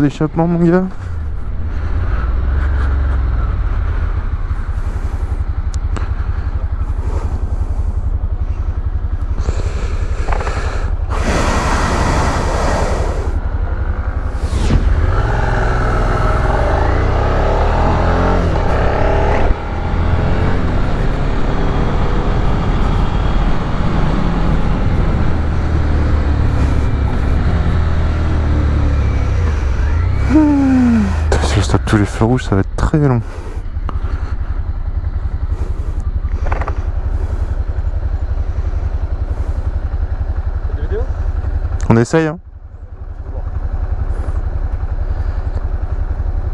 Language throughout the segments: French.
D'échappement mon gars? Tous les feux rouges, ça va être très long. On essaye, hein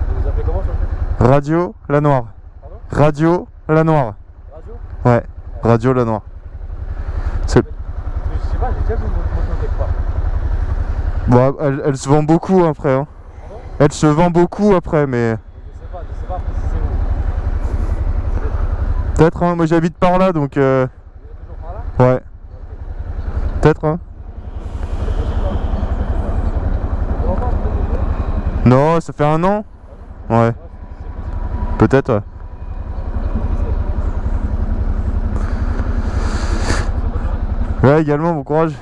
Vous vous appelez comment sur le fait Radio La Noire. Pardon Radio La Noire. Radio Ouais, Radio La Noire. C'est... Je sais pas, j'ai déjà vu votre moto quelque part. Bon, elle, elle se vend beaucoup après. Hein. Elle se vend beaucoup après, mais... Je sais pas, je sais pas. Peut-être, hein. Moi j'habite par là, donc... euh, Ouais. Peut-être, hein. Non, ça fait un an Ouais. Peut-être. Ouais, également, bon courage.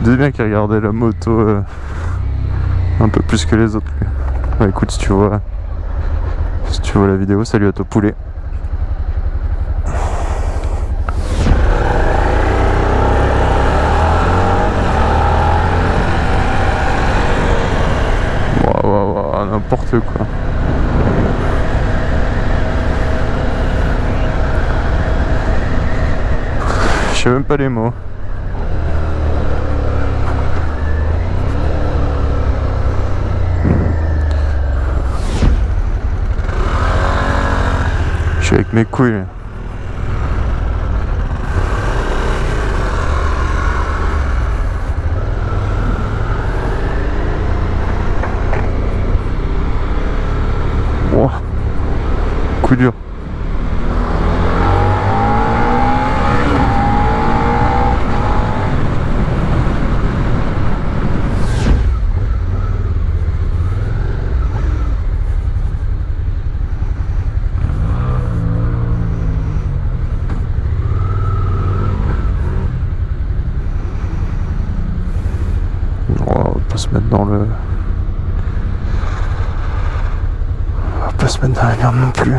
Je disais bien qu'il regardait la moto euh, un peu plus que les autres. Ouais, écoute, si tu vois, si tu vois la vidéo, salut à toi poulet. N'importe quoi. Je sais même pas les mots. Suis avec mes couilles. Wow. Coup dur. Oh, on va pas se mettre dans le... Va pas se mettre dans la merde non plus.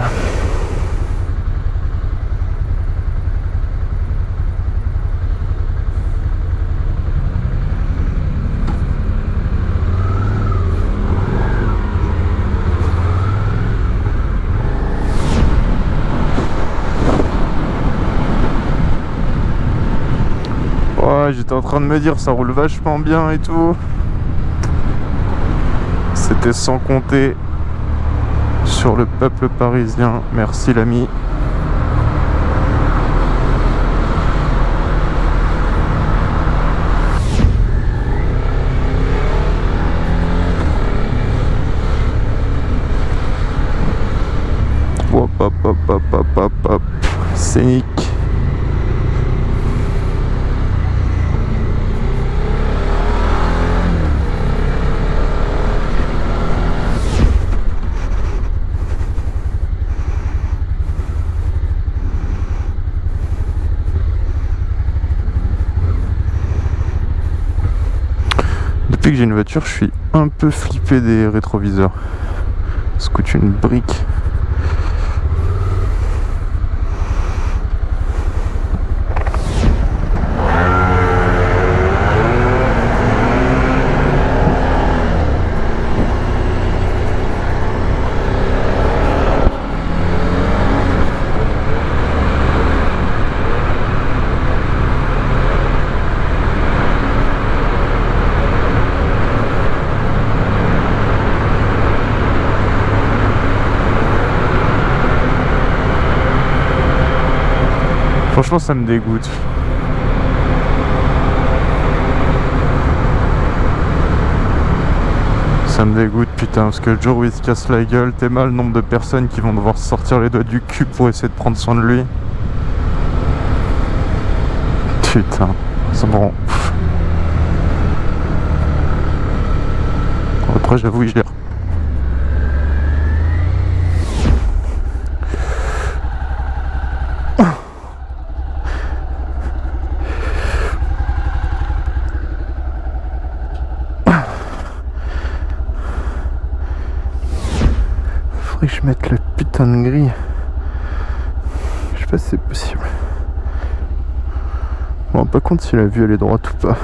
J'étais en train de me dire ça roule vachement bien et tout. C'était sans compter sur le peuple parisien. Merci l'ami. Scénique. Depuis que j'ai une voiture, je suis un peu flippé des rétroviseurs. Ça coûte une brique. Franchement, ça me dégoûte. Ça me dégoûte, putain, parce que le jour où il se casse la gueule, t'es mal le nombre de personnes qui vont devoir sortir les doigts du cul pour essayer de prendre soin de lui. Putain, c'est bon. Après, j'avoue, gère. Faudrait que je mette le putain de grille. Je sais pas si c'est possible. Me rends pas compte si la vue elle est droite ou pas.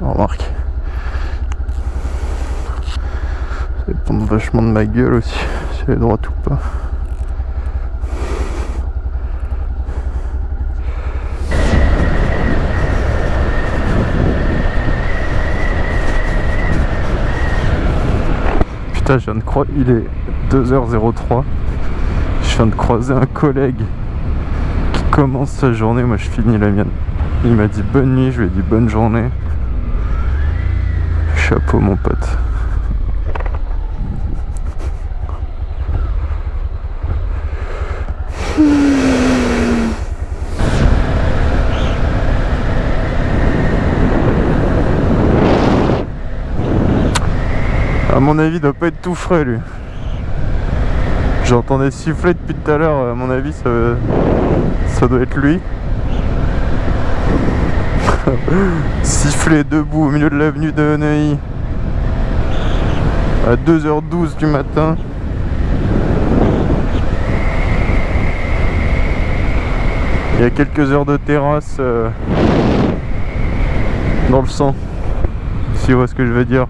Remarque. Ça dépend vachement de ma gueule aussi, si elle est droite ou pas. Putain, je viens de croire. Il est 2h03. Je viens de croiser un collègue qui commence sa journée. Moi, je finis la mienne. Il m'a dit bonne nuit, je lui ai dit bonne journée. Chapeau, mon pote. À mon avis, il doit pas être tout frais lui. J'entendais siffler depuis tout à l'heure, à mon avis, ça, doit être lui. siffler debout au milieu de l'avenue de Neuilly à 2h12 du matin. Il y a quelques heures de terrasse euh, dans le sang, si vous voyez ce que je veux dire?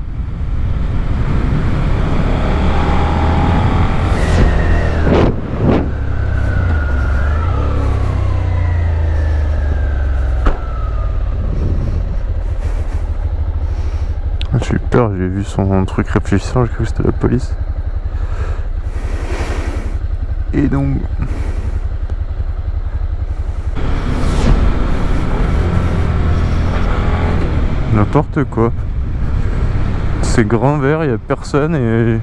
J'ai eu peur, j'ai vu son truc réfléchissant, j'ai cru que c'était la police. Et donc... N'importe quoi. C'est grand vert, il n'y a personne et...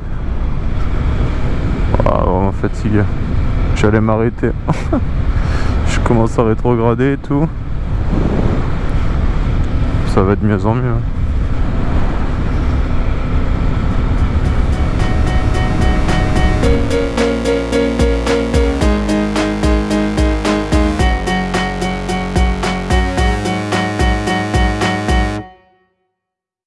Ah, vraiment fatigué. J'allais m'arrêter. Je commence à rétrograder et tout. Ça va de mieux en mieux.